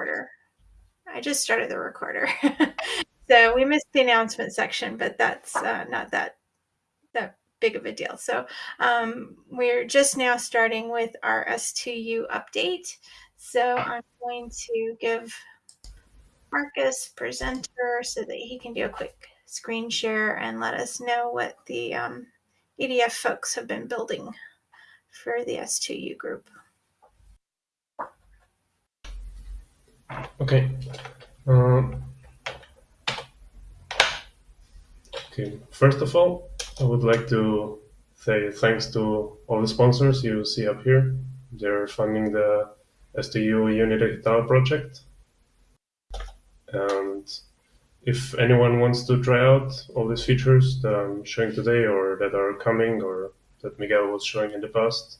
recorder. I just started the recorder. so we missed the announcement section, but that's uh, not that that big of a deal. So um, we're just now starting with our S2U update. So I'm going to give Marcus presenter so that he can do a quick screen share and let us know what the um, EDF folks have been building for the S2U group. Okay. Um, okay. First of all, I would like to say thanks to all the sponsors you see up here. They're funding the S2U Unity Guitar project. And if anyone wants to try out all these features that I'm showing today or that are coming or that Miguel was showing in the past,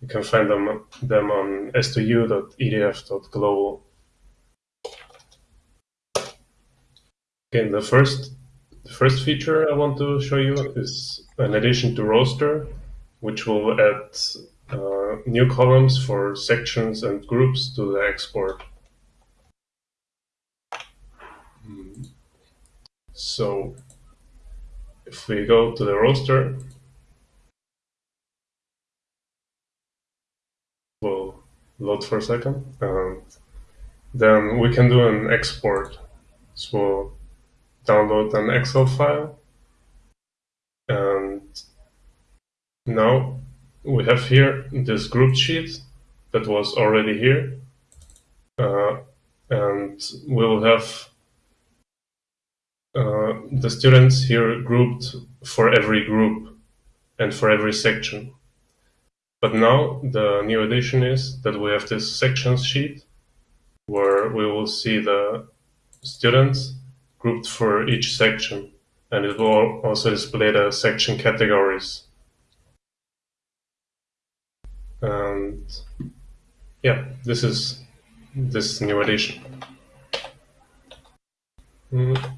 you can find them, them on s2u.edf.global. Okay, the first, the first feature I want to show you is an addition to roster, which will add uh, new columns for sections and groups to the export. So if we go to the roster, we'll load for a second, and then we can do an export. So download an Excel file. And now we have here this group sheet that was already here. Uh, and we'll have uh, the students here grouped for every group and for every section. But now the new addition is that we have this sections sheet where we will see the students grouped for each section, and it will also display the section categories. And yeah, this is this new addition. Mm.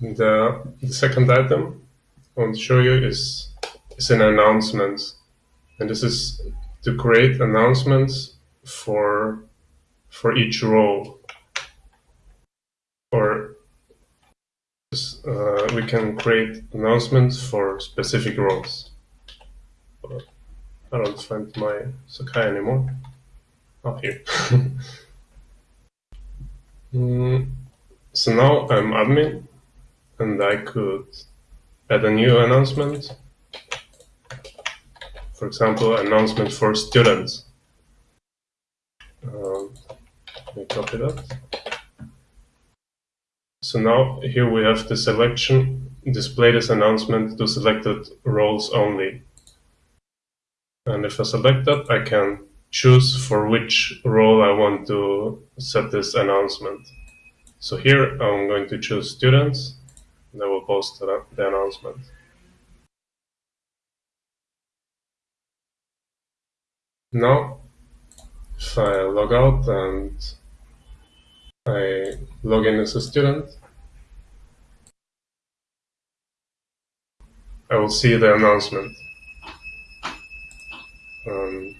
The, the second item I want to show you is, is an announcement. And this is to create announcements for for each role or uh, we can create announcements for specific roles. But I don't find my Sakai anymore. Oh, here. mm, so now I'm admin and I could add a new announcement. For example, announcement for students. Um, let me copy that. So now here we have the selection, display this announcement to selected roles only. And if I select that, I can choose for which role I want to set this announcement. So here I'm going to choose students, and I will post the, the announcement. Now, if I log out and I log in as a student. I will see the announcement. Um,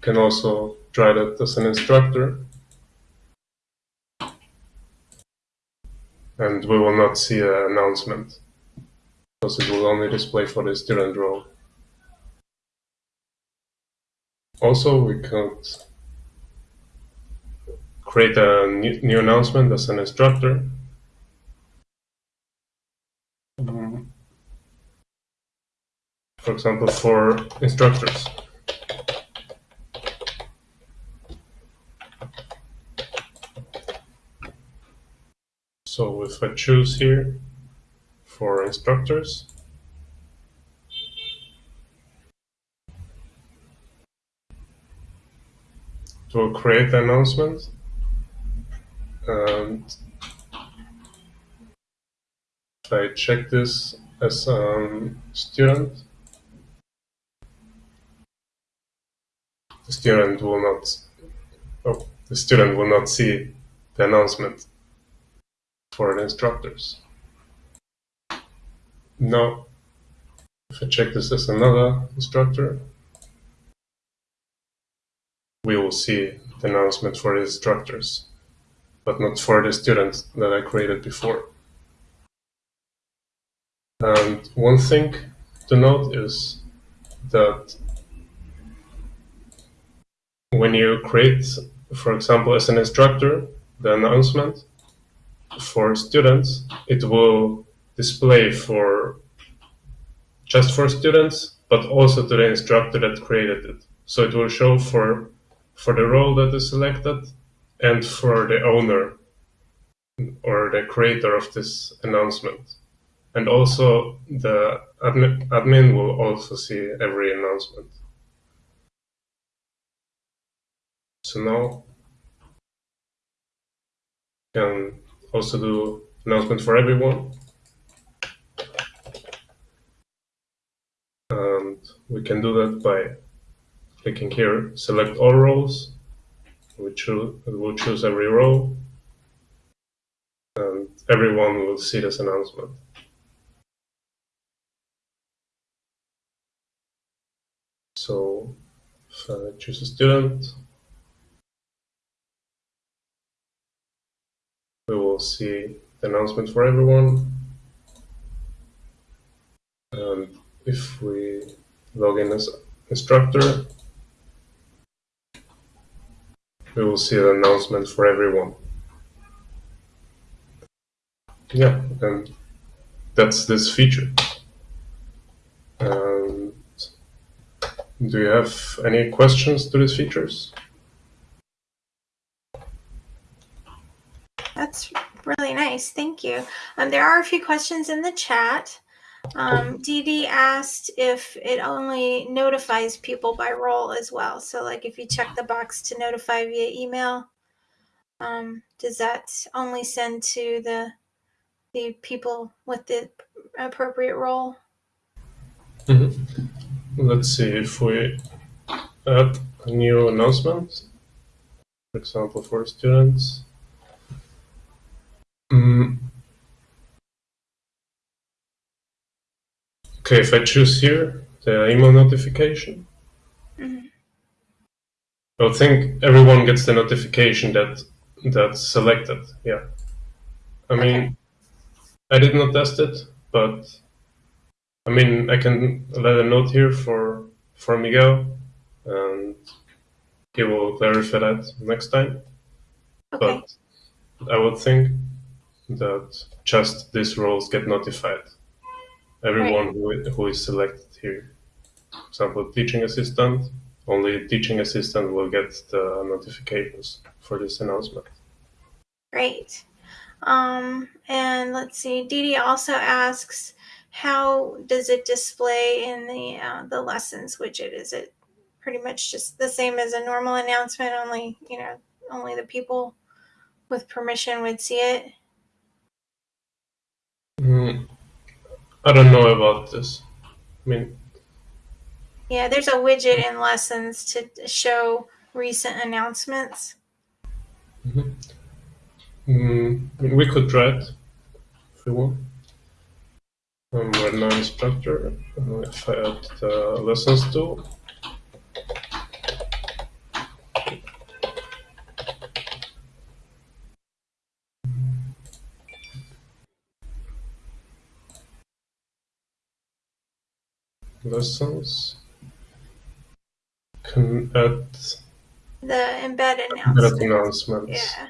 can also try that as an instructor. And we will not see an announcement because it will only display for the student role. Also, we could create a new, new announcement as an instructor. Um, for example, for instructors. So if I choose here for instructors, it will create the announcement and I check this as a student, the student will not, oh, the student will not see the announcement for the instructors. Now, if I check this as another instructor, we will see the announcement for the instructors, but not for the students that I created before. And one thing to note is that when you create, for example, as an instructor, the announcement for students, it will display for just for students, but also to the instructor that created it. So it will show for for the role that is selected and for the owner or the creator of this announcement. And also the admin, admin will also see every announcement. So now you can also do announcement for everyone. And we can do that by clicking here, select all roles. We choose, we'll choose every row, And everyone will see this announcement. So if I choose a student, we will see the announcement for everyone. And if we log in as instructor, we will see the announcement for everyone. Yeah, and that's this feature. And do you have any questions to these features? That's really nice. Thank you. Um, there are a few questions in the chat. Um, Dee asked if it only notifies people by role as well. So, like if you check the box to notify via email, um, does that only send to the the people with the appropriate role? Mm-hmm. Let's see if we add a new announcement, for example, for students. Mm. Okay, if I choose here the email notification, mm-hmm. I think everyone gets the notification that that's selected. Yeah, I mean, okay. I did not test it, but I mean, I can let a note here for for Miguel, and he will clarify that next time. Okay. But I would think that just these roles get notified. Everyone right. who, who is selected here. For example, teaching assistant, only teaching assistant will get the notifications for this announcement. Great. Um, and let's see, Dee also asks, how does it display in the uh, the lessons widget? Is it pretty much just the same as a normal announcement, only you know only the people with permission would see it? Mm, I don't know about this. I mean, yeah, there's a widget in lessons to show recent announcements. Mm-hmm. Mm, we could try it if we want. Um, we're now instructor. Uh, if I add the lessons tool, lessons can add the embedded announcements. announcements. Yeah.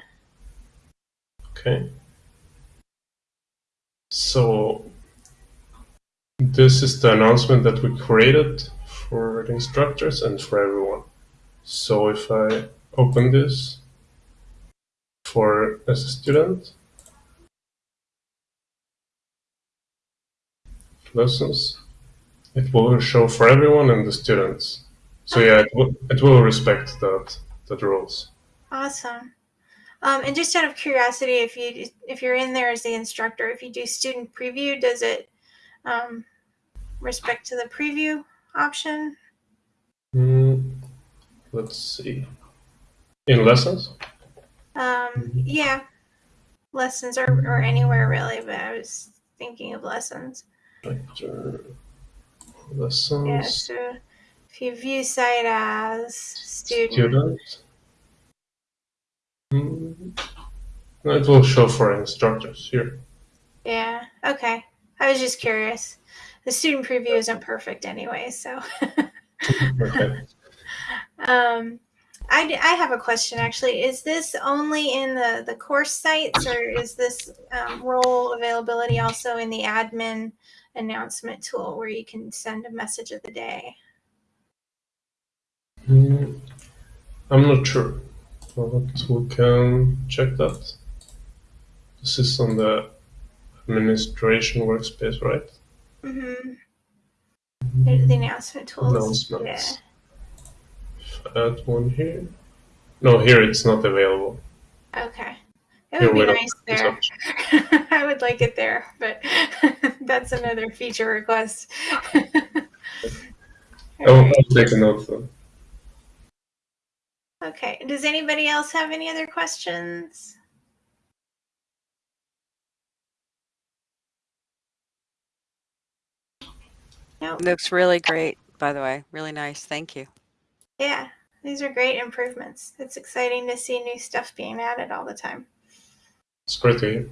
Okay. So this is the announcement that we created for the instructors and for everyone. So if I open this for as a student, lessons, it will show for everyone and the students. So yeah, it will, it will respect that that rules. Awesome. Um, and just out of curiosity, if you if you're in there as the instructor, if you do student preview, does it um, respect to the preview option? Mm, let's see. In lessons? Um, yeah, lessons or, or anywhere really, but I was thinking of lessons. Lessons. Yeah, so if if you view site as student, Student. Mm, It will show for instructors here. yeah, okay. I was just curious. The student preview isn't perfect anyway, so. Okay. um, I, d- I have a question actually. Is this only in the, the course sites or is this um, role availability also in the admin announcement tool where you can send a message of the day? Mm, I'm not sure, but we can check that. This is on the administration workspace, right? Mm-hmm. The announcement tools. Announcements. Add one here. No, here it's not available. Okay. It would be don't nice there. option. I would like it there, but that's another feature request. I'll, I'll take a note though. Okay. Does anybody else have any other questions? No. Looks really great, by the way. Really nice. Thank you. Yeah, these are great improvements. It's exciting to see new stuff being added all the time. It's great to hear.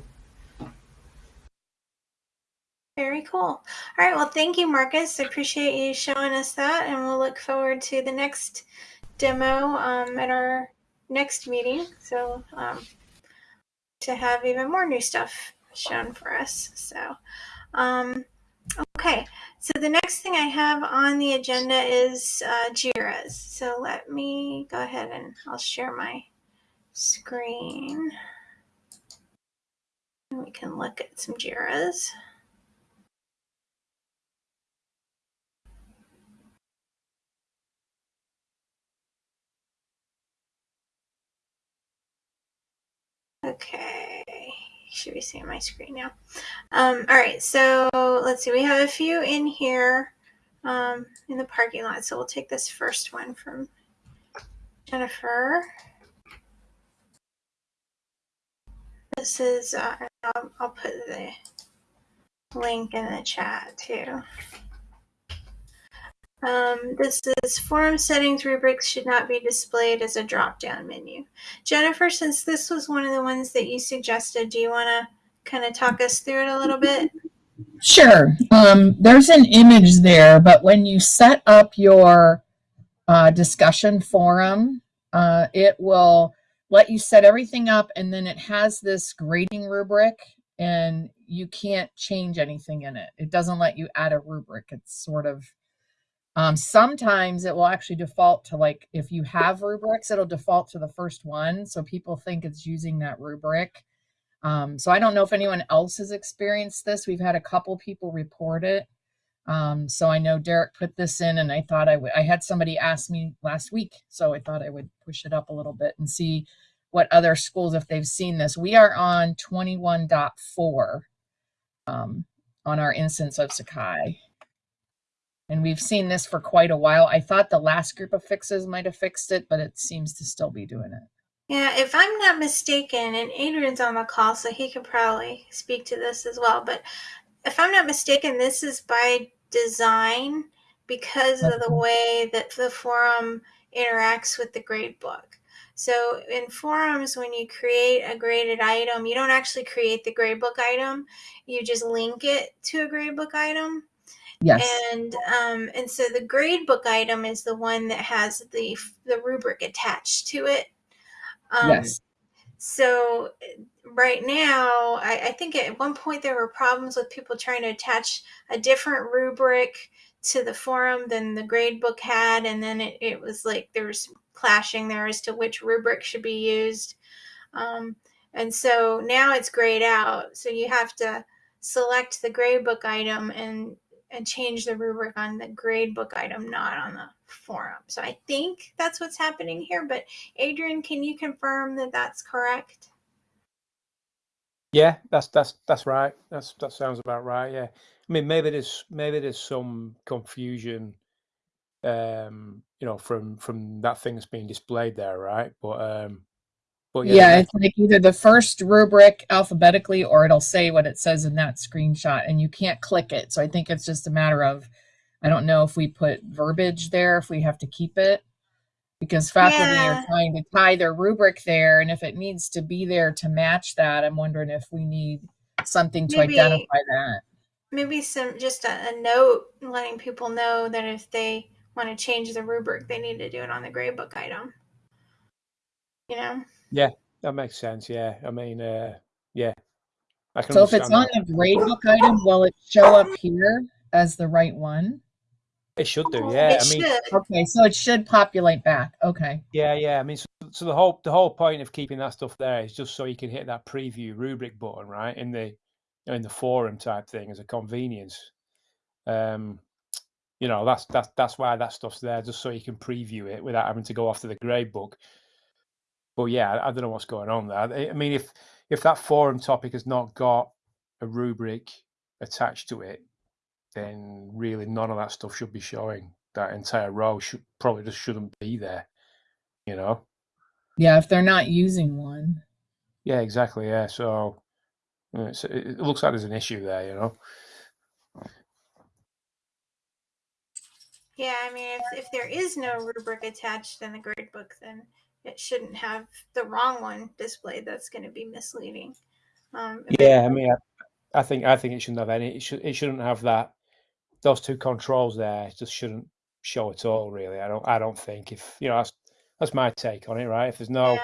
Very cool. All right. Well, thank you, Marcus. I appreciate you showing us that, and we'll look forward to the next demo um, at our next meeting. So, um, to have even more new stuff shown for us. So, um, okay. So the next thing I have on the agenda is uh, Jira's. So let me go ahead and I'll share my screen. We can look at some Jira's. Okay, should be seeing my screen now. Um, all right, so let's see. We have a few in here um, in the parking lot. So we'll take this first one from Jennifer. This is, uh, I'll, I'll put the link in the chat too. Um, this is forum settings rubrics should not be displayed as a drop down menu. Jennifer, since this was one of the ones that you suggested, do you want to kind of talk us through it a little bit? Sure. Um, there's an image there, but when you set up your uh, discussion forum, uh, it will let you set everything up and then it has this grading rubric and you can't change anything in it. It doesn't let you add a rubric. It's sort of um, sometimes it will actually default to like if you have rubrics, it'll default to the first one. So people think it's using that rubric. Um, so I don't know if anyone else has experienced this. We've had a couple people report it. Um, so I know Derek put this in, and I thought I would. I had somebody ask me last week, so I thought I would push it up a little bit and see what other schools if they've seen this. We are on 21.4 um, on our instance of Sakai. And we've seen this for quite a while. I thought the last group of fixes might have fixed it, but it seems to still be doing it. Yeah, if I'm not mistaken, and Adrian's on the call, so he could probably speak to this as well. But if I'm not mistaken, this is by design because of the way that the forum interacts with the grade book. So in forums, when you create a graded item, you don't actually create the gradebook item. You just link it to a gradebook item. Yes. And um, and so the gradebook item is the one that has the the rubric attached to it. Um, yes. So right now, I, I think at one point there were problems with people trying to attach a different rubric to the forum than the gradebook had, and then it, it was like there was clashing there as to which rubric should be used. Um, and so now it's grayed out. So you have to select the gradebook item and and change the rubric on the gradebook item, not on the forum. So I think that's what's happening here. But Adrian, can you confirm that that's correct? Yeah, that's that's that's right. That's that sounds about right. Yeah, I mean maybe there's maybe there's some confusion, um, you know, from from that thing that's being displayed there, right? But um, but Yeah, yeah, it's like either the first rubric alphabetically or it'll say what it says in that screenshot and you can't click it. So I think it's just a matter of I don't know if we put verbiage there, if we have to keep it. Because faculty Yeah. are trying to tie their rubric there, and if it needs to be there to match that, I'm wondering if we need something to Maybe- identify that. Maybe some just a, a note letting people know that if they want to change the rubric, they need to do it on the gradebook item. You know? Yeah, that makes sense. Yeah. I mean, uh, yeah. I can So if it's understand on the gradebook item, will it show up here as the right one? It should do. Yeah. it I mean, should. Okay, so it should populate back. Okay. Yeah, yeah. I mean, so, so the whole the whole point of keeping that stuff there is just so you can hit that preview rubric button, right? In the in the forum type thing as a convenience. Um, you know, that's that's that's why that stuff's there, just so you can preview it without having to go off to the grade book. But yeah, I, I don't know what's going on there. I, I mean, if if that forum topic has not got a rubric attached to it, then really none of that stuff should be showing. That entire row should probably just shouldn't be there. You know. Yeah, if they're not using one. Yeah, exactly. Yeah, so uh, it's, it it looks like there's an issue there, you know. Yeah, I mean, if, if there is no rubric attached in the gradebook, then it shouldn't have the wrong one displayed. That's going to be misleading. Um, Yeah, I mean, I, I think I think it shouldn't have any. It should it shouldn't have that. Those two controls there just shouldn't show at all. Really, I don't. I don't think if you know that's that's my take on it. Right? If there's no yeah,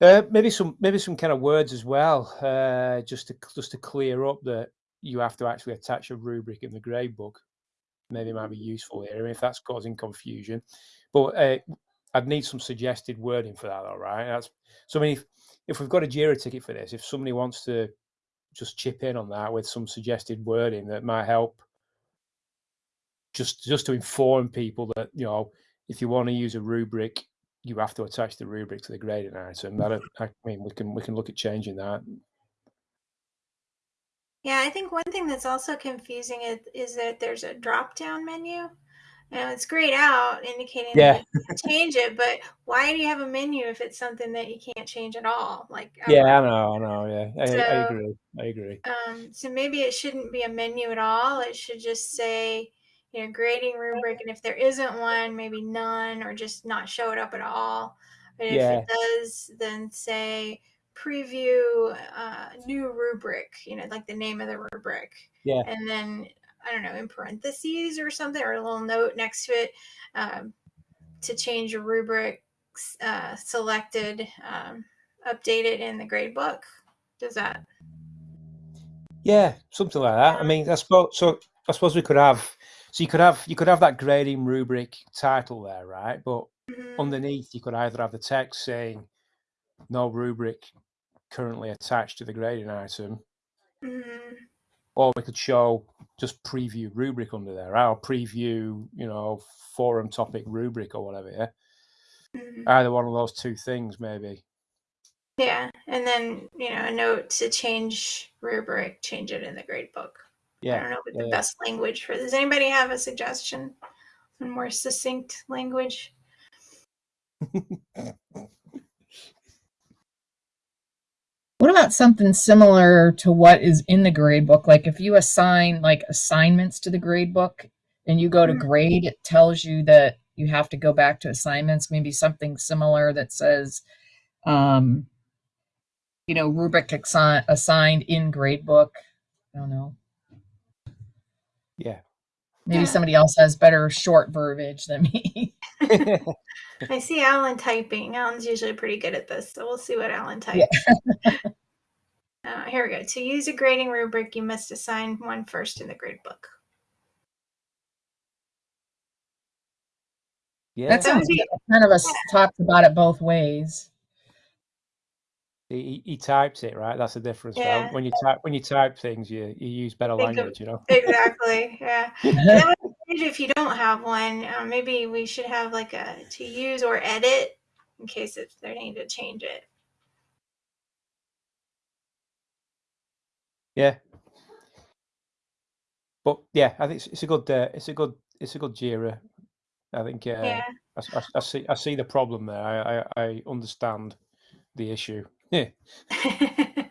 Uh, maybe some maybe some kind of words as well, uh, just to just to clear up that you have to actually attach a rubric in the grade book. Maybe it might be useful here if that's causing confusion. But uh, I'd need some suggested wording for that, all right? That's so. I mean, if, if we've got a Jira ticket for this, if somebody wants to just chip in on that with some suggested wording that might help, just just to inform people that you know, if you want to use a rubric, you have to attach the rubric to the grading item. That uh, I mean, we can we can look at changing that. yeah. I think one thing that's also confusing is, is that there's a drop down menu. And it's grayed out, indicating Yeah. that you can change it. But why do you have a menu if it's something that you can't change at all? Like Yeah, ever? I know, I know. Yeah, I, I agree. I agree. Um, so maybe it shouldn't be a menu at all. It should just say, you know, grading rubric, and if there isn't one, maybe none, or just not show it up at all. But if Yeah. it does, then say preview uh, new rubric. You know, like the name of the rubric. Yeah. And then I don't know in parentheses or something, or a little note next to it um, to change your rubric uh, selected, um, update it in the grade book. Does that? Yeah, something like that. I mean, I suppose so. I suppose we could have. So you could have you could have that grading rubric title there, right? But Mhm. underneath, you could either have the text saying "No rubric currently attached to the grading item," Mhm. Or we could show just preview rubric under there, our preview, you know, forum topic rubric or whatever. Yeah, Mhm. either one of those two things, maybe. Yeah, and then you know a note to change rubric, change it in the grade book. I don't know what yeah, the yeah. best language for. Does anybody have a suggestion? A more succinct language. What about something similar to what is in the grade book? Like if you assign like assignments to the grade book and you go to Mhm. grade, it tells you that you have to go back to assignments. Maybe something similar that says, um, you know, rubric assi- assigned in grade book. I don't know. yeah. Maybe Yeah. somebody else has better short verbiage than me. I see Alan typing. Alan's usually pretty good at this, so we'll see what Alan types. Yeah. uh, here we go. To use a grading rubric, you must assign one first in the grade book. yeah. That sounds would kind of us talks about it both ways. He, he types it right. That's the difference. right? Yeah. When you type when you type things, you you use better language. You know. Exactly. Yeah. That would be if you don't have one, uh, maybe we should have like a to use or edit in case if they need to change it. Yeah. But yeah, I think it's, it's a good uh, it's a good it's a good Jira. I think uh, Yeah. I, I I see I see the problem there. I, I, I understand the issue. Yeah.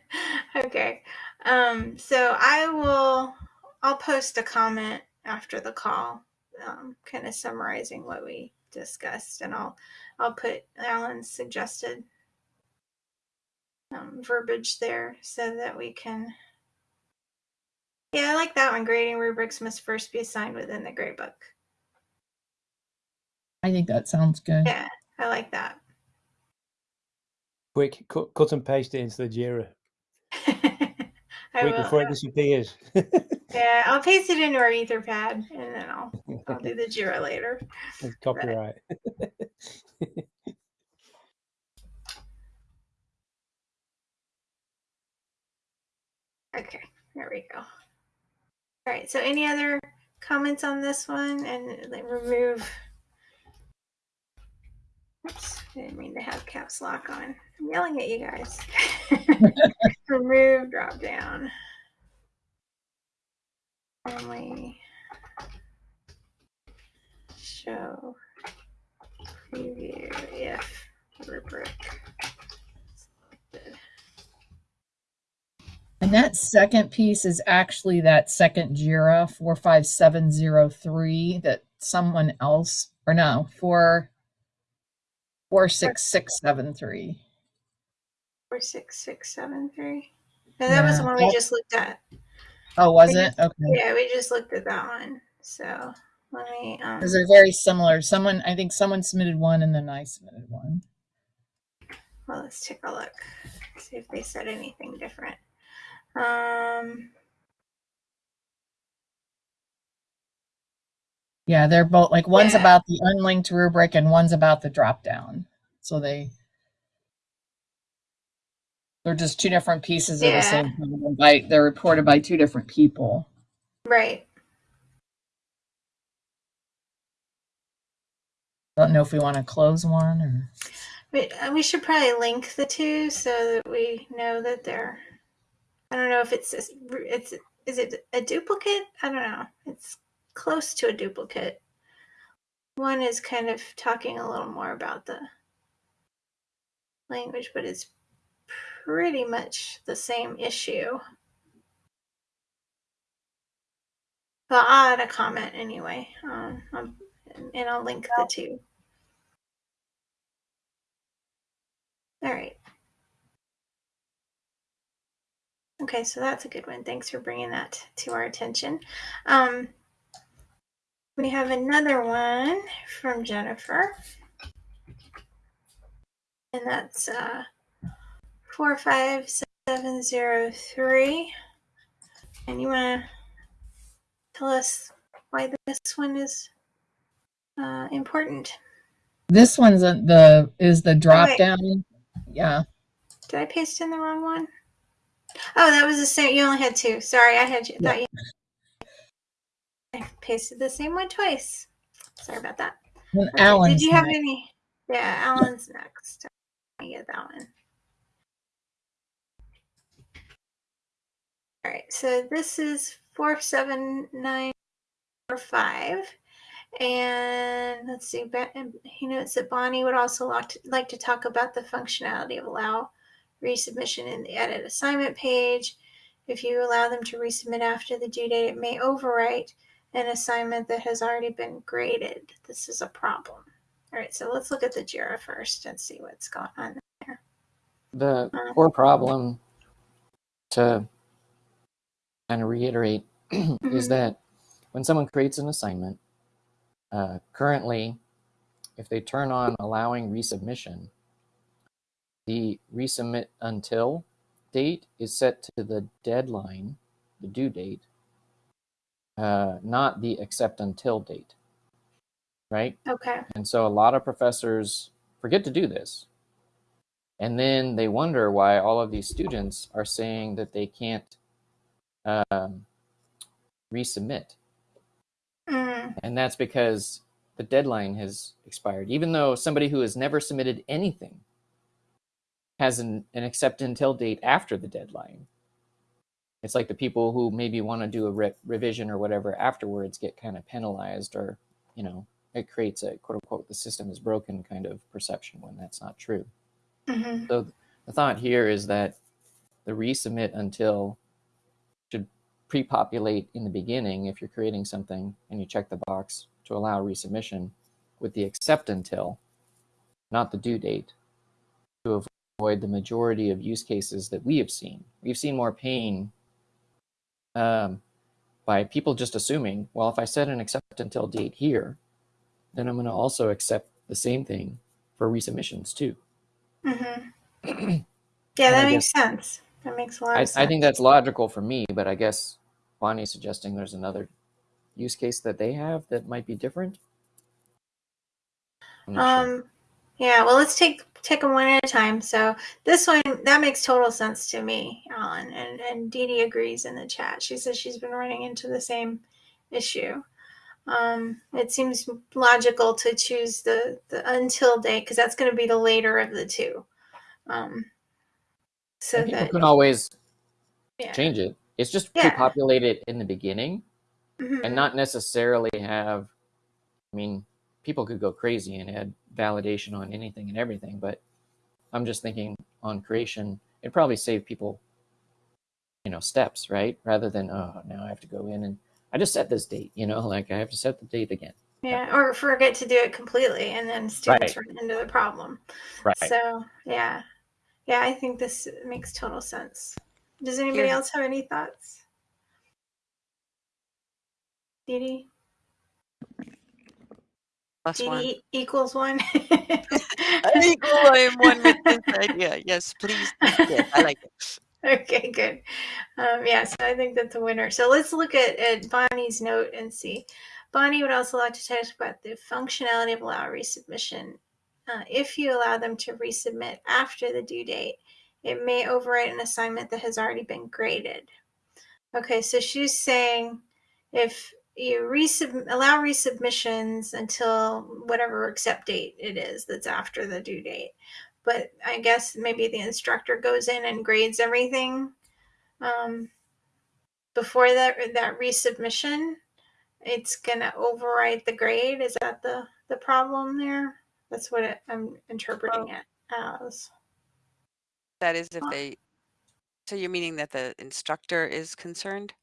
okay. Um, so I will I'll post a comment after the call, um, kind of summarizing what we discussed, and I'll I'll put Alan's suggested um, verbiage there so that we can. Yeah, I like that one. Grading rubrics must first be assigned within the gradebook. I think that sounds good. Yeah, I like that. Quick, cut, cut and paste it into the Jira. Quick before it disappears. Yeah, I'll paste it into our Etherpad, and then I'll I'll do the Jira later. Copyright. Okay, there we go. All right. So, any other comments on this one? And like, remove. Oops, I didn't mean to have caps lock on. I'm yelling at you guys. remove drop down. Only show preview if rubric selected. And that second piece is actually that second JIRA 45703 that someone else, or no, 4 46673. Four six six seven three. No, that was the one we just looked at. Oh, was We it? Okay. Yeah, we just looked at that one. So let me. Um, Because they're very similar. Someone, I think someone submitted one and then I submitted one. well, let's take a look. See if they said anything different. Um, Yeah, they're both like one's Yeah. about the unlinked rubric and one's about the drop down. So they they're just two different pieces of the same problem. By they're reported by two different people. right. Don't know if we want to close one or We, uh, we should probably link the two so that we know that they're. I don't know if it's it's is it a duplicate? I don't know. It's close to a duplicate. One is kind of talking a little more about the language, but it's pretty much the same issue. But I'll add a comment anyway, um, um, and I'll link the two. All right. Okay, so that's a good one. Thanks for bringing that to our attention. Um, we have another one from Jennifer, and that's uh, 45703. And you want to tell us why this one is uh, important? this one's a, the is the drop wait. down. Yeah. Did I paste in the wrong one? Oh, that was the same. You only had two. Sorry, I had you. Thought you. I pasted the same one twice. Sorry about that. And Okay, Alan's Did you have next. any? Yeah, Alan's next. I get that one. All right, so this is four seven nine four five, and let's see. He notes that Bonnie would also like to talk about the functionality of allow resubmission in the edit assignment page. If you allow them to resubmit after the due date, it may overwrite an assignment that has already been graded. This is a problem. All right, so let's look at the JIRA first and see what's going on. There. The Uh, core problem, to kind of reiterate, is Mhm. that when someone creates an assignment, uh, currently, if they turn on allowing resubmission, the resubmit until date is set to the deadline, the due date, uh, not the accept until date, right? Okay. And so a lot of professors forget to do this. And then they wonder why all of these students are saying that they can't um, resubmit. Mm, And that's because the deadline has expired. Even though somebody who has never submitted anything has an, an accept until date after the deadline. It's like the people who maybe want to do a re- revision or whatever afterwards get kind of penalized or, you know, it creates a quote unquote the system is broken kind of perception when that's not true. hmm So the thought here is that the resubmit until should pre-populate in the beginning if you're creating something and you check the box to allow resubmission with the accept until, not the due date, to avoid the majority of use cases that we have seen. We've seen more pain um, by people just assuming, well, if I set an accept until date here, then I'm going to also accept the same thing for resubmissions too. Mm -hmm. Yeah, that makes sense. That makes a lot I, of sense. I think that's logical for me, but I guess Bonnie's suggesting there's another use case that they have that might be different. I'm sure. Um, yeah. Well, let's take take them one at a time. So this one that makes total sense to me, Alan, and and Dee Dee agrees in the chat. She says she's been running into the same issue. Um, it seems logical to choose the the until date because that's going to be the later of the two. Um, so And that can always yeah. change it. It's just Yeah. pre-populate it in the beginning Mhm. and not necessarily have. I mean, people could go crazy and add validation on anything and everything, but I'm just thinking on creation, it'd probably save people, you know, steps, right? Rather than oh, now I have to go in and I just set this date, you know, like I have to set the date again. Yeah, or forget to do it completely, and then students Right. run into the problem. Right. So yeah, yeah, I think this makes total sense. Does anybody Here. else have any thoughts? Dee Dee? Plus Dee one. Equals one. I equal I am one with this idea. Yes, please. Yes, I like it. okay, good. Um, yeah, so I think that's a winner. So let's look at, at Bonnie's note and see. Bonnie would also like to talk about the functionality of allow resubmission. Uh, if you allow them to resubmit after the due date, it may overwrite an assignment that has already been graded. Okay, so she's saying if you resub- allow resubmissions until whatever accept date it is that's after the due date but I guess maybe the instructor goes in and grades everything um, before that that resubmission. It's gonna overwrite the grade. Is that the the problem there? That's what it, I'm interpreting it as. That is if they. So you're meaning that the instructor is concerned?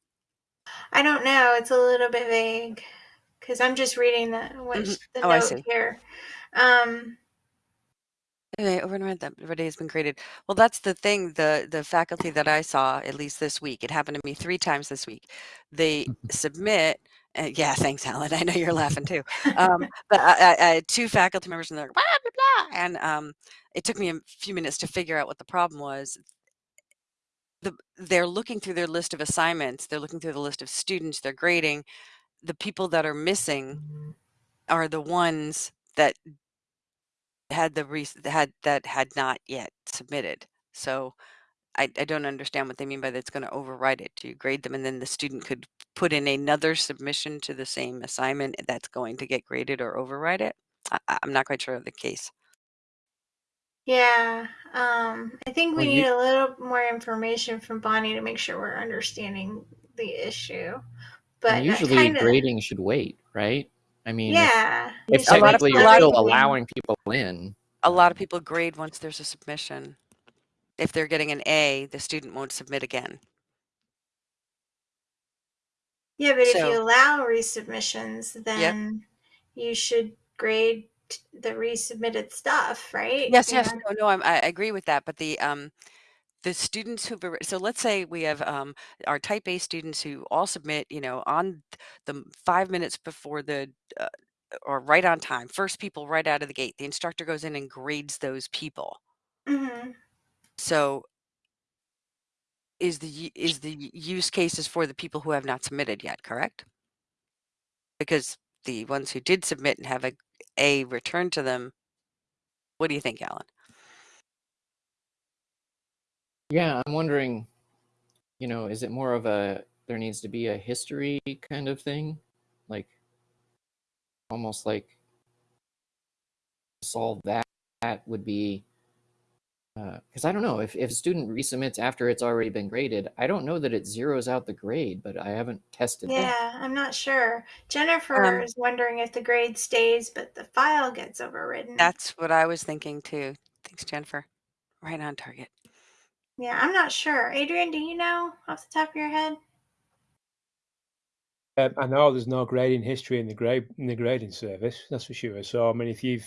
I don't know. It's a little bit vague because I'm just reading the Mhm. the Oh, I note see. here. Um, and overnight that everybody has been graded. Well, that's the thing. The the faculty that I saw, at least this week, it happened to me three times this week. They submit. Uh, yeah, thanks, Alan. I know you're laughing too. Um, but I, I, I had two faculty members, and they're like, blah blah blah, and um, it took me a few minutes to figure out what the problem was. The, they're looking through their list of assignments. They're looking through the list of students. They're grading. The people that are missing mm-hmm. are the ones that had the had that had not yet submitted. So I, I don't understand what they mean by that's going to override it. Do you grade them and then the student could put in another submission to the same assignment that's going to get graded or override it? I, I- I'm not quite sure of the case. Yeah, um, I think we Well, need you- a little more information from Bonnie to make sure we're understanding the issue. But And that usually kinda- grading should wait, right? I mean, if- yeah, if, it should lot of technically wait you're till still everything- allowing people in, A lot of people grade once there's a submission. If they're getting an A, the student won't submit again. Yeah, but if So- you allow resubmissions, then you should grade t- the resubmitted stuff, right? Yes, yes, no, no, I'm, I agree with that. But the um, the students who so let's say we have um our type A students who all submit, you know, on the five minutes before the uh, or right on time, first people right out of the gate. The instructor goes in and grades those people. Mhm. So is the u- is the use cases for the people who have not submitted yet, correct? Because the ones who did submit and have a A return to them. What do you think, Alan? yeah, I'm wondering, you know, is it more of a there needs to be a history kind of thing, like almost like solve that that would be because I don't know if if a student resubmits after it's already been graded, I don't know that it zeroes out the grade, but I haven't tested that. Yeah, I'm not sure. Jennifer Um, is wondering if the grade stays, but the file gets overridden. That's what I was thinking too. Thanks, Jennifer. Right on target. yeah, I'm not sure. Adrian, do you know off the top of your head? Um, I know there's no grading history in the grade in the grading service. That's for sure. So I mean, if you've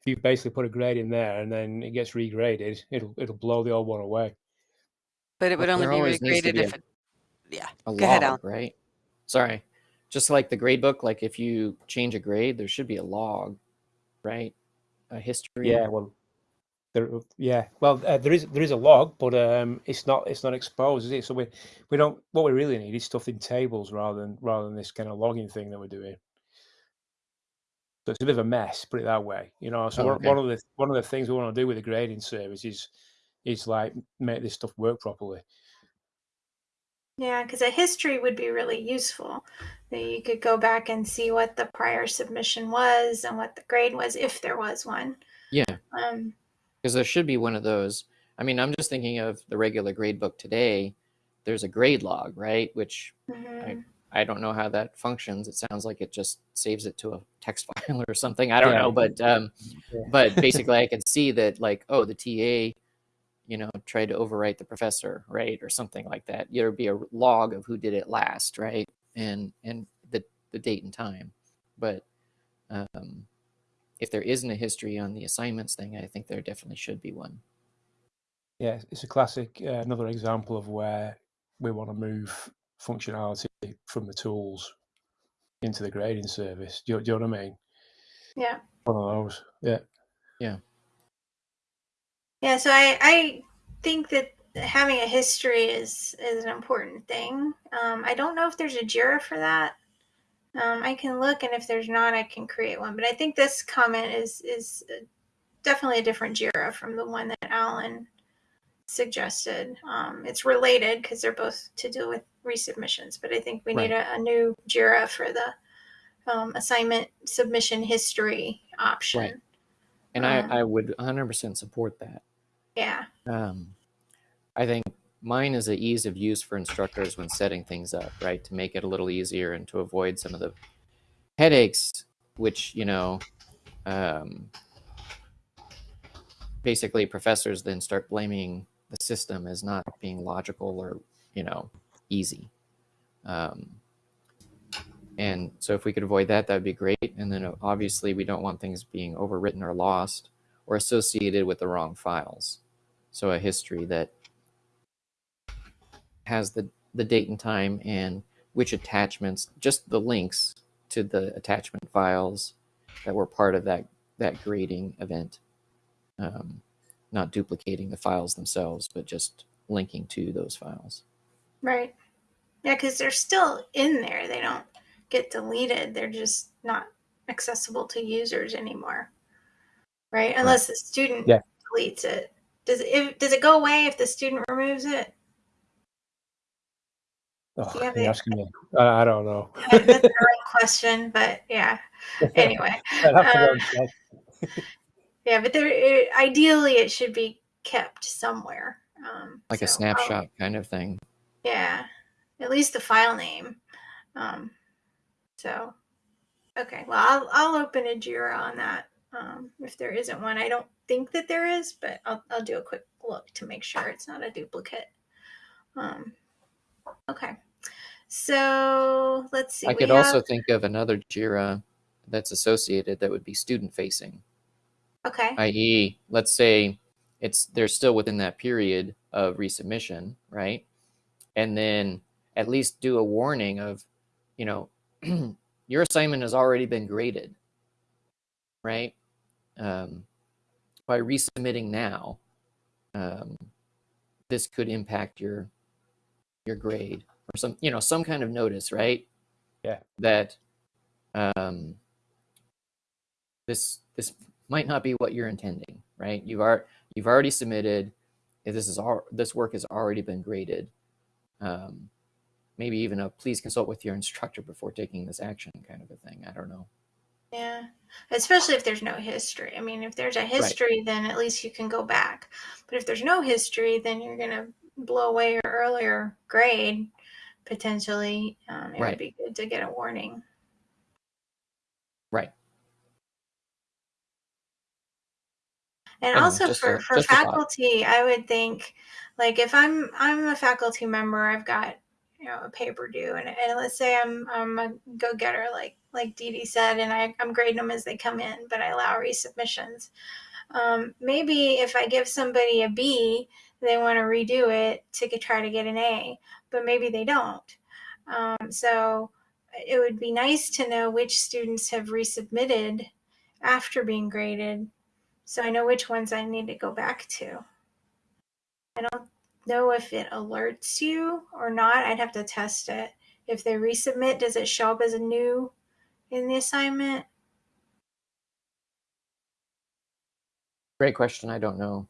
if you've basically put a grade in there and then it gets regraded, it'll it'll blow the old one away. But it would Well, only be always needs to regraded be if a- it. Yeah. a Go ahead, log, Alan. right? Sorry, just like the grade book. Like if you change a grade, there should be a log, right? A history. Yeah, well, there, yeah, well, uh, there is there is a log, but um, it's not it's not exposed, is it? So we we don't. What we really need is stuff in tables rather than rather than this kind of logging thing that we're doing. So it's a bit of a mess, put it that way. You know, so Oh, one, okay. one of the one of the things we want to do with the grading service is is like make this stuff work properly. Yeah, because a history would be really useful. That you could go back and see what the prior submission was and what the grade was, if there was one. Yeah, Um, because there should be one of those. I mean, I'm just thinking of the regular grade book today. There's a grade log, right? Which mhm. I don't know how that functions. It sounds like it just saves it to a text file or something. I don't Yeah. know, but um, Yeah. but basically, I can see that like, oh, the TA, you know, tried to overwrite the professor, right, or something like that. There'd be a log of who did it last, right, and and the the date and time. But um, if there isn't a history on the assignments thing, I think there definitely should be one. Yeah, it's a classic, uh, another example of where we want to move functionality from the tools into the grading service. Do you, do you know what I mean? Yeah. One of those. Yeah. Yeah, Yeah. so I, I think that having a history is is an important thing. Um, I don't know if there's a JIRA for that. Um, I can look, and if there's not, I can create one. But I think this comment is is definitely a different JIRA from the one that Alan suggested. Um, it's related because they're both to do with resubmissions, but I think we need Right. a, a new JIRA for the um, assignment submission history option. Right. And Um, I, I would 100% support that. Yeah. Um, I think mine is the ease of use for instructors when setting things up, right? To make it a little easier and to avoid some of the headaches, which, you know, um, basically professors then start blaming the system as not being logical or, you know, easy. Um, and so if we could avoid that, that would be great. And then obviously we don't want things being overwritten or lost or associated with the wrong files. So a history that has the, the date and time and which attachments, just the links to the attachment files that were part of that, that grading event. Um, not duplicating the files themselves, but just linking to those files. Right. Yeah, because they're still in there. They don't get deleted. They're just not accessible to users anymore. Right? Unless the student Yeah. deletes it. Does it if, does it go away if the student removes it? Oh, Yeah, you're asking me. I, I don't know. That's the right question, but yeah. Anyway, I'd have to go um, yeah, but there it, ideally it should be kept somewhere. Um, Like a so I'll- snapshot kind of thing. Yeah, at least the file name. Um, so, okay, well, I'll, I'll open a Jira on that. Um, if there isn't one, I don't think that there is, but I'll, I'll do a quick look to make sure it's not a duplicate. Um, okay, so let's see. I could have- also think of another JIRA that's associated that would be student facing, okay, i.e., let's say it's they're still within that period of resubmission, right? And then at least do a warning of, you know, your assignment has already been graded, right? Um, by resubmitting now, um, this could impact your your grade or some, you know, some kind of notice, right? Yeah. That um, this this might not be what you're intending, right? You've are you've already submitted. If this is all this work has already been graded, um, maybe even a please consult with your instructor before taking this action kind of a thing. I don't know. yeah, especially if there's no history. I mean, if there's a history, then at least you can go back. But if there's no history, then you're gonna blow away your earlier grade potentially. Um, it Right. would be good to get a warning. Right. And I also for, a- for just a thought. faculty, I would think like if I'm I'm a faculty member, I've got you know a paper due, and, and let's say I'm I'm a go getter like like Dee Dee said, and I, I'm grading them as they come in, but I allow resubmissions. Um, maybe if I give somebody a B, they want to redo it to get, try to get an A, but maybe they don't. Um, so it would be nice to know which students have resubmitted after being graded so I know which ones I need to go back to. I don't know if it alerts you or not. I'd have to test it. If they resubmit, does it show up as a new in the assignment? Great question. I don't know.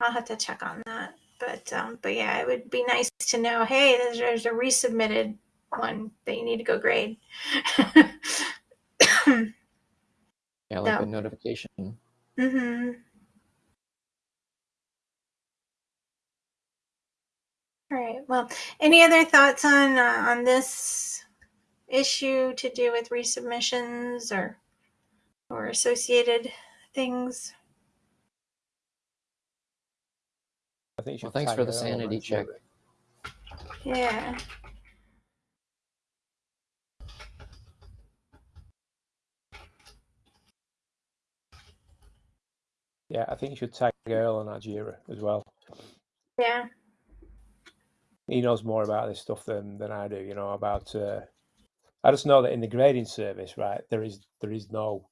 I'll have to check on that. But um, but yeah, it would be nice to know. Hey, there's, there's a resubmitted one that you need to go grade. Yeah, like No. a notification. hmm All right. Well, any other thoughts on uh, on this issue to do with resubmissions or or associated things? I think Well, thanks for the sanity check. Yeah. Yeah, I think you should tag Earl on that as well. Yeah. He knows more about this stuff than than I do. You know about. Uh, I just know that in the grading service, right, there is there is no.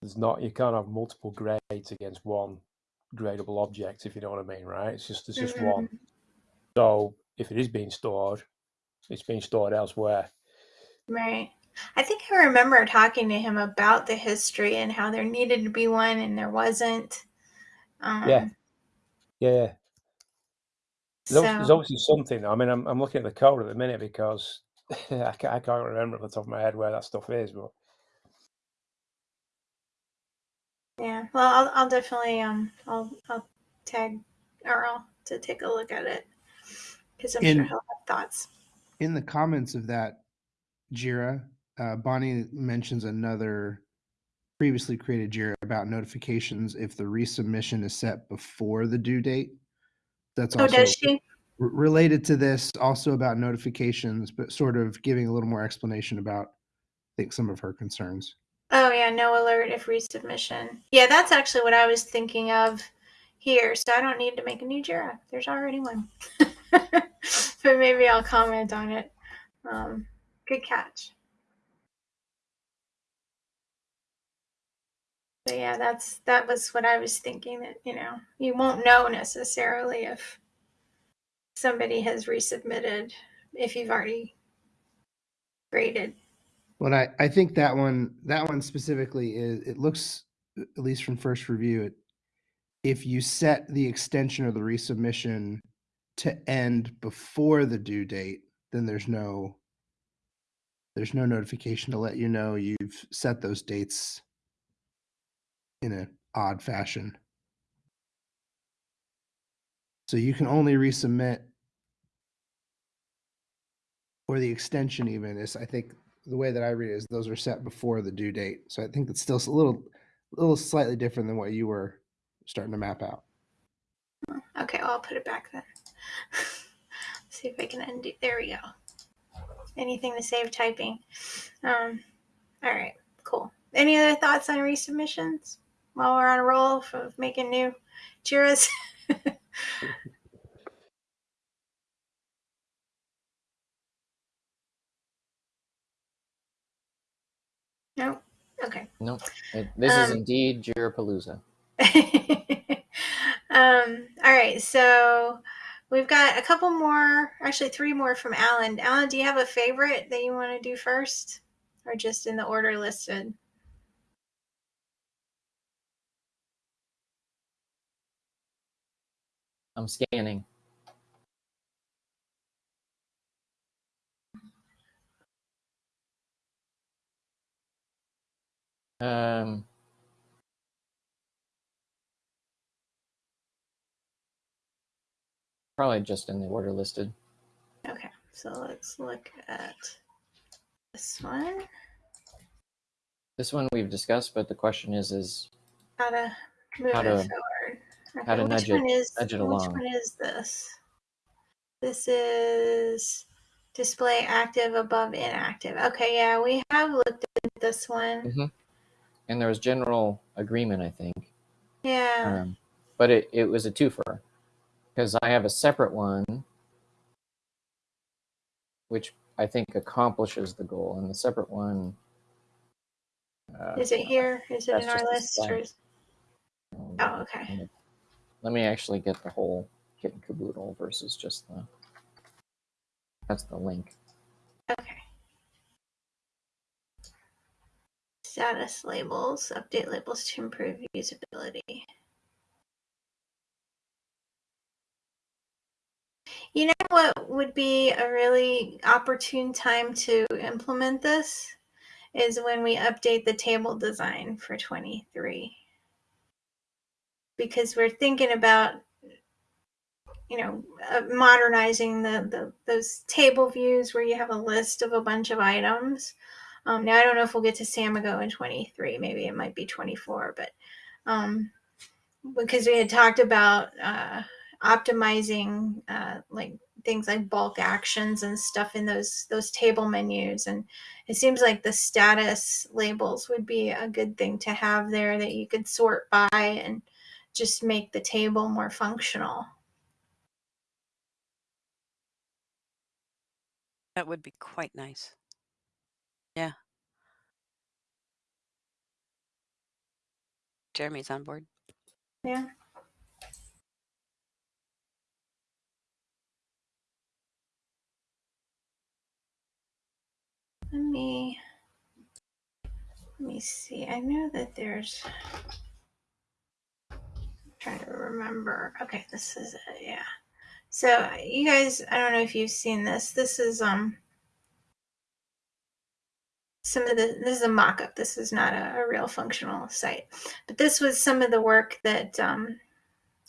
There's not. You can't have multiple grades against one gradable object, if you know what I mean, right? It's just there's just one. So if it is being stored, it's being stored elsewhere. Right. I think I remember talking to him about the history and how there needed to be one and there wasn't. Um, Yeah. Yeah, There's, obvi- there's obviously something. I mean, I'm, I'm looking at the code at the minute because I, can't, I can't remember off the top of my head where that stuff is. But yeah. Well, I'll, I'll definitely um I'll I'll tag Earl to take a look at it because I'm sure he'll have thoughts. in the comments of that Jira, uh, Bonnie mentions another previously created Jira about notifications if the resubmission is set before the due date. That's Oh, also does she? related to this, also about notifications, but sort of giving a little more explanation about, I think, some of her concerns. Oh yeah, no alert if resubmission. Yeah, that's actually what I was thinking of here. So I don't need to make a new Jira. There's already one. but maybe I'll comment on it. Um, good catch. But yeah, that's that was what I was thinking that, you know, you won't know necessarily if somebody has resubmitted if you've already graded. Well, I, I think that one that one specifically is it looks at least from first review it if you set the extension of the resubmission to end before the due date, then there's no there's no notification to let you know you've set those dates in an odd fashion. So you can only resubmit or the extension even is I think the way that I read it is those are set before the due date. So I think it's still a little a little slightly different than what you were starting to map out. Okay, well, I'll put it back then. See if I can undo. There we go. Anything to save typing. Um, all right, cool. Any other thoughts on resubmissions while we're on a roll of making new Jiras? no? Okay. Nope. It, this is Um, indeed Jirapalooza. um, all right, so we've got a couple more, actually three more from Alan. Alan, do you have a favorite that you want to do first, or just in the order listed? I'm scanning. Um, probably just in the order listed. Okay, so let's look at this one. This one we've discussed, but the question is, is How to move How it to- forward. how to which nudge it- one is nudge it which one is this? This is display active above inactive. Okay, yeah, we have looked at this one. Mhm. And there was general agreement, I think. Yeah. Um, but it, it was a twofer because I have a separate one which I think accomplishes the goal, and the separate one. Uh, is it here? Is it in our list? Or is... Oh, okay. Let me actually get the whole kit and caboodle versus just the. That's the link. Okay. Status labels, update labels to improve usability. You know what would be a really opportune time to implement this is when we update the table design for 23. Because we're thinking about you know uh, modernizing the, the those table views where you have a list of a bunch of items. Um, now I don't know if we'll get to Samigo in 23, maybe it might be 24, but um, because we had talked about uh, optimizing uh, like things like bulk actions and stuff in those those table menus and it seems like the status labels would be a good thing to have there that you could sort by and just make the table more functional That would be quite nice. Yeah. Jeremy's on board. yeah let me let me see i know that there's trying to remember. Okay this is it yeah. So you guys i don't know if you've seen this. This is um some of the this is a mock-up. This is not a, a real functional site. But this was some of the work that um,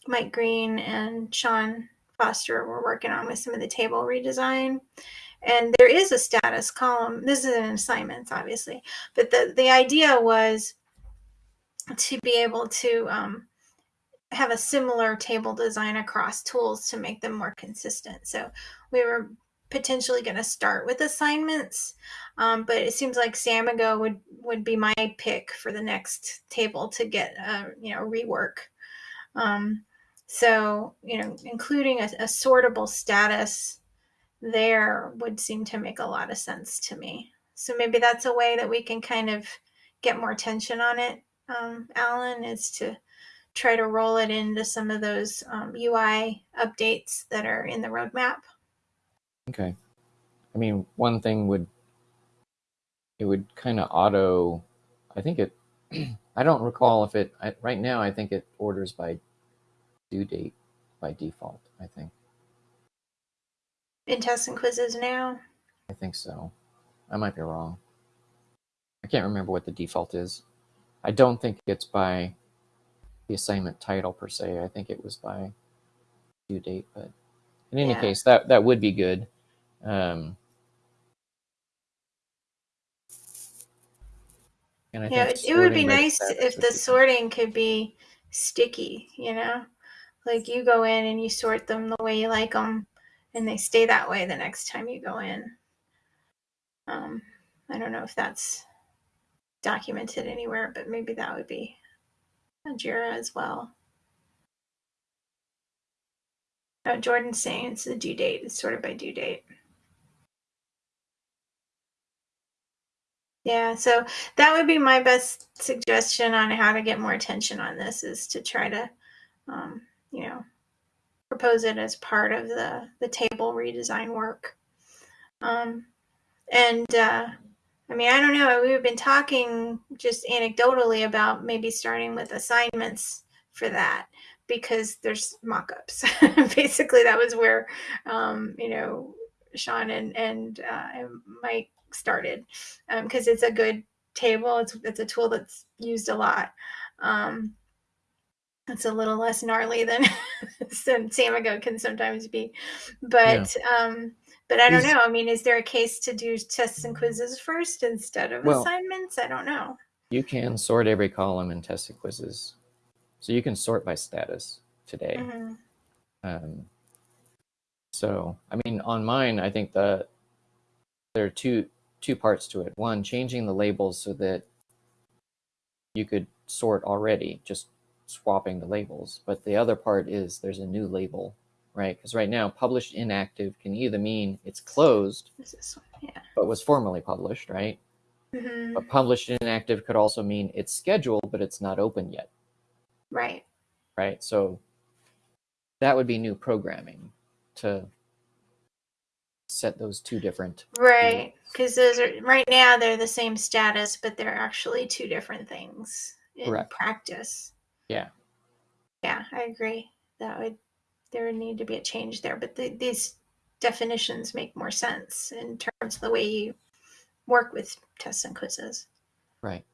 mike green and sean foster were working on with some of the table redesign. And there is a status column. This is an assignment obviously. But the the idea was to be able to um, have a similar table design across tools to make them more consistent so we were potentially going to start with assignments um, but it seems like Samigo would would be my pick for the next table to get uh, you know rework. Um, so you know, including a, a sortable status there would seem to make a lot of sense to me. So maybe that's a way that we can kind of get more attention on it, um, Alan, is to try to roll it into some of those um, UI updates that are in the roadmap. Okay. I mean, one thing would it would kind of auto. I think it. I don't recall if it. I, right now, I think it orders by due date by default. I think. In tests and quizzes now. I think so. I might be wrong. I can't remember what the default is. I don't think it's by the assignment title per se. I think it was by due date, but in any Yeah. case, that that would be good. Um, and I Yeah, think it, it would be nice if the sorting could be sticky, you know? Like you go in and you sort them the way you like them, and they stay that way the next time you go in. Um, I don't know if that's documented anywhere, but maybe that would be a Jira as well. Oh, Jordan's saying it's the due date. It's sorted by due date. Yeah, so that would be my best suggestion on how to get more attention on this is to try to, um, you know, propose it as part of the the table redesign work. Um, and uh, I mean, I don't know. We've been talking just anecdotally about maybe starting with assignments for that because there's mock-ups. Basically, that was where um, you know Sean and and, uh, and Mike started because it's a good table. It's it's a tool that's used a lot. Um, it's a little less gnarly than some Samigo can sometimes be, but um, but I don't Is- know. I mean, is there a case to do tests and quizzes first instead of Well- assignments? I don't know. You can sort every column in test and quizzes, so you can sort by status today. Mhm. Um, So, I mean, on mine, I think that there are two two parts to it. One, changing the labels so that you could sort already, just swapping the labels. But the other part is there's a new label, right? Because right now, published inactive can either mean it's closed This is one, yeah. but was formally published, right? hmm But published inactive could also mean it's scheduled but it's not open yet, Right. right? So that would be new programming to set those two different Right. Because those are right now they're the same status, but they're actually two different things in Correct. practice. Yeah. Yeah, I agree. That would there would need to be a change there, but the, these definitions make more sense in terms of the way you work with tests and quizzes. right.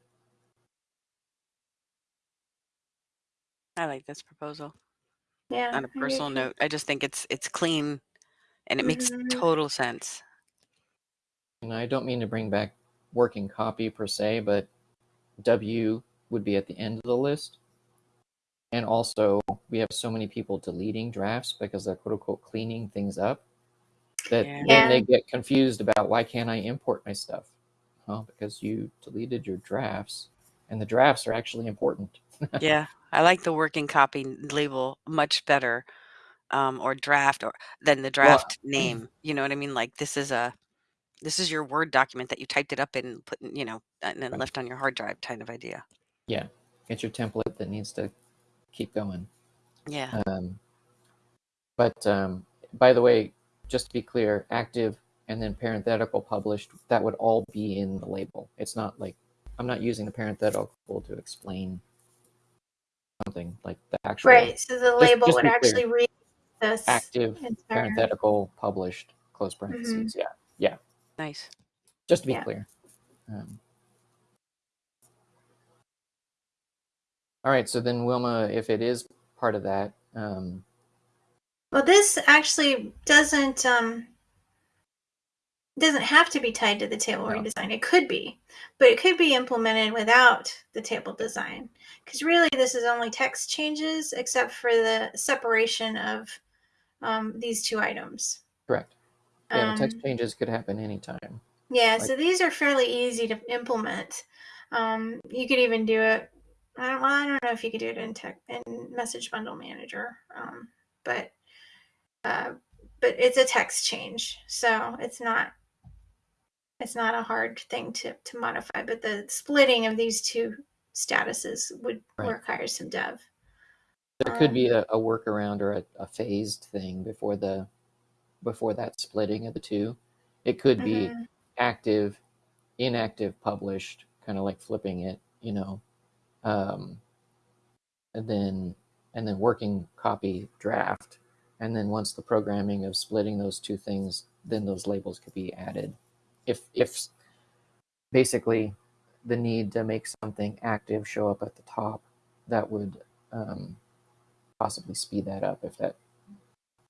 I like this proposal. Yeah. On a personal too. note, I just think it's it's clean and it makes Mhm. total sense. And I don't mean to bring back working copy per se, but W would be at the end of the list. And also, we have so many people deleting drafts because they're quote unquote cleaning things up that Yeah. then they get confused about why can't I import my stuff? Well, because you deleted your drafts, and the drafts are actually important. Yeah, I like the working copy label much better, um, or draft, or than the draft name. You know what I mean? Like this is a this is your Word document that you typed it up and put, you know, and then Right. left on your hard drive, kind of idea. Yeah, it's your template that needs to keep going. Yeah. Um, but um, by the way, just to be clear, active and then parenthetical published, that would all be in the label. It's not like I'm not using the parenthetical to explain something like the actual Right. So the label just would actually read this active entire parenthetical published close parentheses. Yeah, yeah. Nice. Just to be Yeah. clear. Um, all right. So then, Wilma, if it is part of that, um, Well, this actually doesn't um, doesn't have to be tied to the table No. redesign. It could be, but it could be implemented without the table design. Because really, this is only text changes, except for the separation of um, these two items. correct. Yeah, the text Um, changes could happen anytime. Yeah, Like- so these are fairly easy to implement. Um, you could even do it. I don't, well, I don't know if you could do it in tech in Message Bundle Manager, um, but uh, but it's a text change, so it's not it's not a hard thing to to modify. But the splitting of these two statuses would Right. require some dev. There could be Um, a, a workaround or a, a phased thing before the before that splitting of the two. It could be Mhm. active, inactive, published, kind of like flipping it, you know, um, and then and then working copy draft, and then once the programming of splitting those two things, then those labels could be added. If if basically the need to make something active show up at the top, that would um, possibly speed that up if that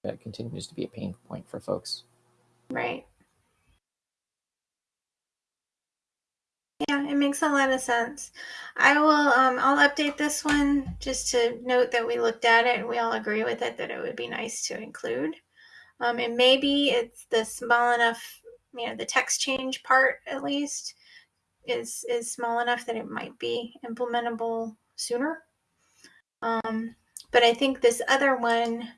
that continues to be a pain point for folks. Right. Yeah, it makes a lot of sense. I will um I'll update this one just to note that we looked at it and we all agree with it that it would be nice to include. Um and maybe it's the small enough, you know, the text change part at least is is small enough that it might be implementable sooner. Um but I think this other one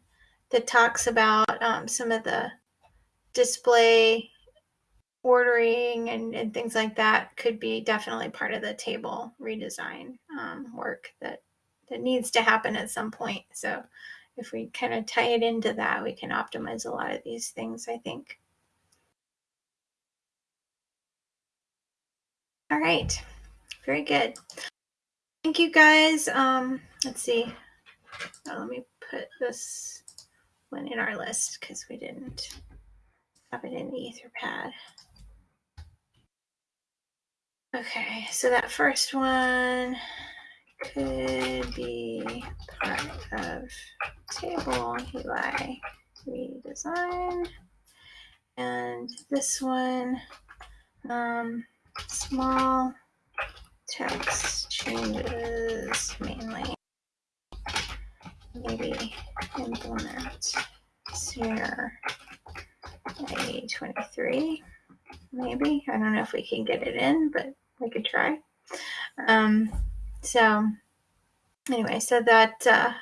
that talks about um, some of the display ordering and, and things like that could be definitely part of the table redesign um, work that that needs to happen at some point. So if we kind of tie it into that, we can optimize a lot of these things, I think. All right. Very good. Thank you guys. Um, let's see. Oh, let me put this one in our list because we didn't have it in the Etherpad. Okay, so that first one could be part of table UI redesign. And this one, um, small text changes mainly. Maybe implement sooner 2023, maybe. I don't know if we can get it in, but we could try. Um, so anyway, so that uh,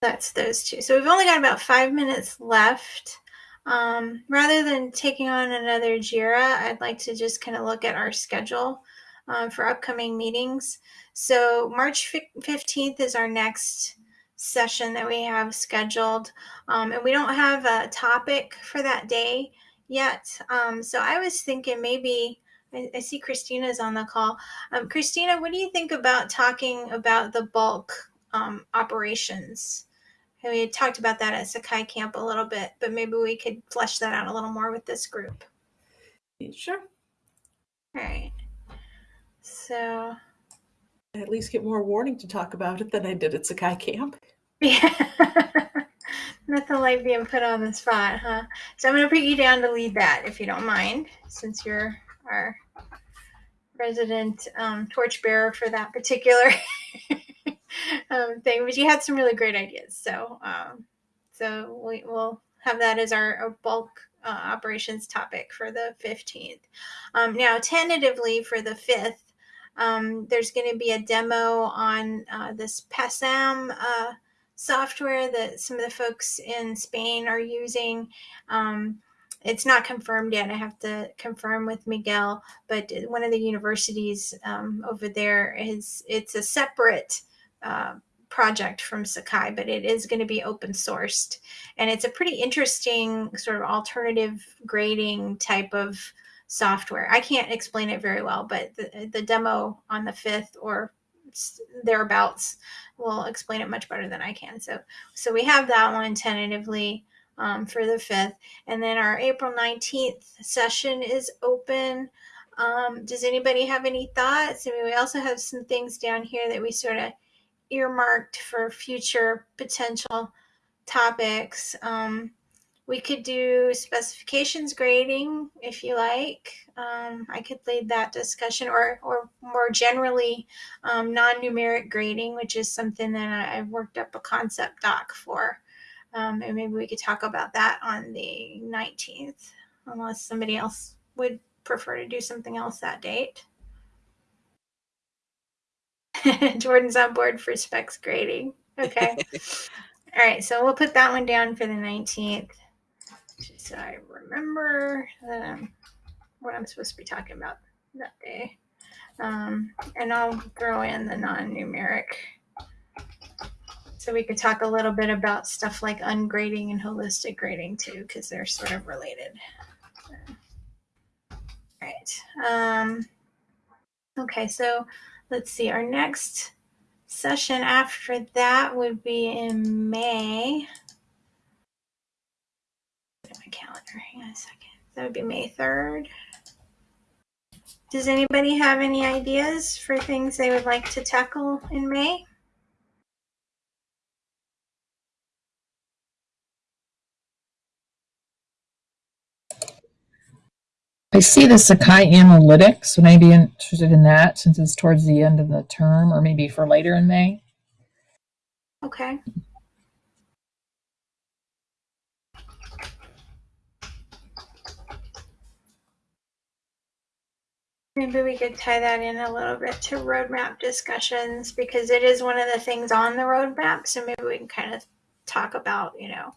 that's those two. So we've only got about five minutes left. Um, rather than taking on another JIRA, I'd like to just kind of look at our schedule um, for upcoming meetings. So March 15th is our next session that we have scheduled. Um, and we don't have a topic for that day yet. Um, so I was thinking maybe, I, I see Christina's on the call. Um, Christina, what do you think about talking about the bulk um, operations? we had talked about that at Sakai Camp a little bit, but maybe we could flesh that out a little more with this group. Sure. All right. So I at least get more warning to talk about it than I did at Sakai Camp. Yeah. Nothing like being put on the spot, huh? So I'm going to put you down to lead that if you don't mind, since you're our resident um, torchbearer for that particular um, thing. But you had some really great ideas, so um, so we, will have that as our, our bulk uh, operations topic for the 15th. Um, now, tentatively for the 5th, um, there's going to be a demo on uh, this PASAM uh, software that some of the folks in Spain are using. Um, it's not confirmed yet. I have to confirm with Miguel, but one of the universities um, over there is it's a separate uh, project from Sakai, but it is going to be open sourced, and it's a pretty interesting sort of alternative grading type of software. I can't explain it very well, but the, the demo on the fifth or thereabouts will explain it much better than I can. So, so we have that one tentatively um, for the 5th. And then our April 19th session is open. Um, does anybody have any thoughts? I mean, we also have some things down here that we sort of earmarked for future potential topics. Um, we could do specifications grading if you like. Um, I could lead that discussion, or or more generally, um, non-numeric grading, which is something that I, have worked up a concept doc for, um, and maybe we could talk about that on the 19th, unless somebody else would prefer to do something else that date. Jordan's on board for specs grading. Okay. All right, so we'll put that one down for the 19th so I remember um, what I'm supposed to be talking about that day. Um, and I'll throw in the non-numeric. So we could talk a little bit about stuff like ungrading and holistic grading too, because they're sort of related. All right. Um, okay, so let's see. Our next session after that would be in May my calendar. Hang on a second. That would be May 3rd. Does anybody have any ideas for things they would like to tackle in May? I see the Sakai Analytics. Would I be interested in that since it's towards the end of the term or maybe for later in May? Okay. Maybe we could tie that in a little bit to roadmap discussions because it is one of the things on the roadmap. So maybe we can kind of talk about, you know,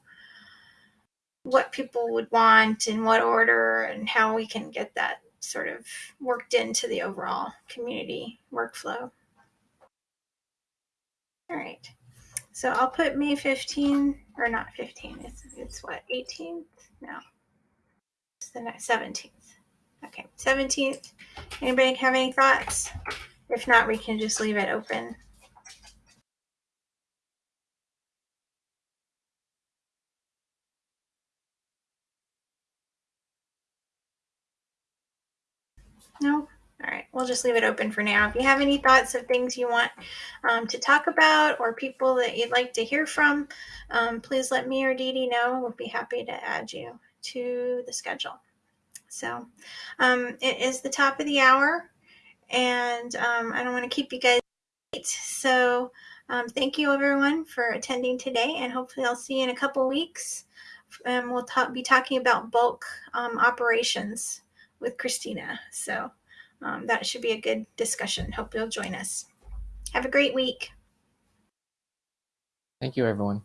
what people would want in what order and how we can get that sort of worked into the overall community workflow. All right. So I'll put May 15 or not 15. It's, it's what, 18th? No. It's the 17th. Okay, 17th. Anybody have any thoughts? If not, we can just leave it open. No? All right, we'll just leave it open for now. If you have any thoughts of things you want um, to talk about or people that you'd like to hear from, um, please let me or Dee Dee know. We'll be happy to add you to the schedule. So um, it is the top of the hour, and um, I don't want to keep you guys late. So um, thank you everyone for attending today, and hopefully I'll see you in a couple weeks and we'll talk, be talking about bulk um, operations with Christina. So um, that should be a good discussion. Hope you'll join us. Have a great week. Thank you, everyone.